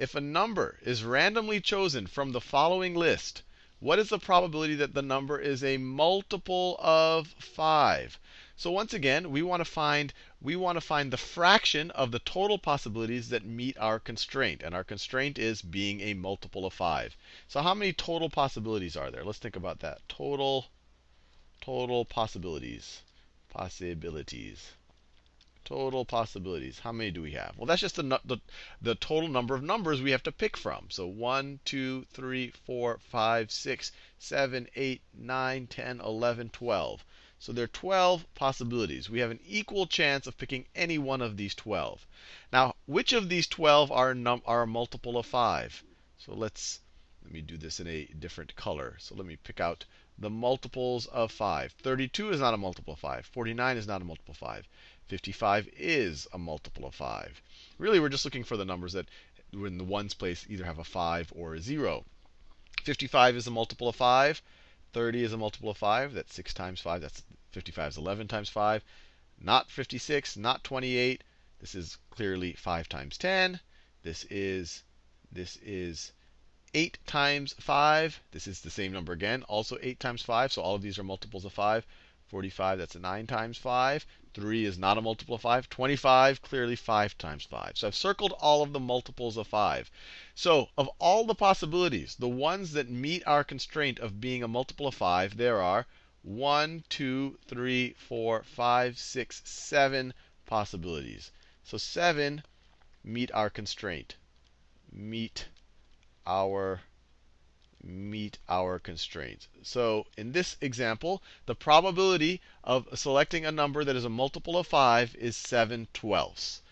if a number is randomly chosen from the following list, what is the probability that the number is a multiple of 5? So once again, we want to find we want to find the fraction of the total possibilities that meet our constraint. And our constraint is being a multiple of 5. So how many total possibilities are there? Let's think about that. Total total possibilities. Possibilities total possibilities. How many do we have? Well, that's just the, the, the, total number of numbers we have to pick from. So 1, 2, 3, 4, 5, 6, 7, 8, 9, 10, 11, 12. So there are 12 possibilities. We have an equal chance of picking any one of these 12. Now, which of these 12 are, are a multiple of 5? So let's let me do this in a different color. So let me pick out the multiples of 5. 32 is not a multiple of 5. 49 is not a multiple of 5. 55 is a multiple of 5. Really, we're just looking for the numbers that, in the ones place, either have a 5 or a 0. 55 is a multiple of 5. 30 is a multiple of 5. That's 6 times 5. That's 55 is 11 times 5. Not 56, not 28. This is clearly 5 times 10. This is this is 8 times 5. This is the same number again, also 8 times 5. So all of these are multiples of 5. 45, that's a 9 times 5. 3 is not a multiple of 5. 25, clearly 5 times 5. So I've circled all of the multiples of 5. So of all the possibilities, the ones that meet our constraint of being a multiple of 5, there are 1, 2, 3, 4, 5, 6, 7 possibilities. So 7 meet our constraint. Meet our meet our constraints. So in this example, the probability of selecting a number that is a multiple of 5 is 7 twelfths.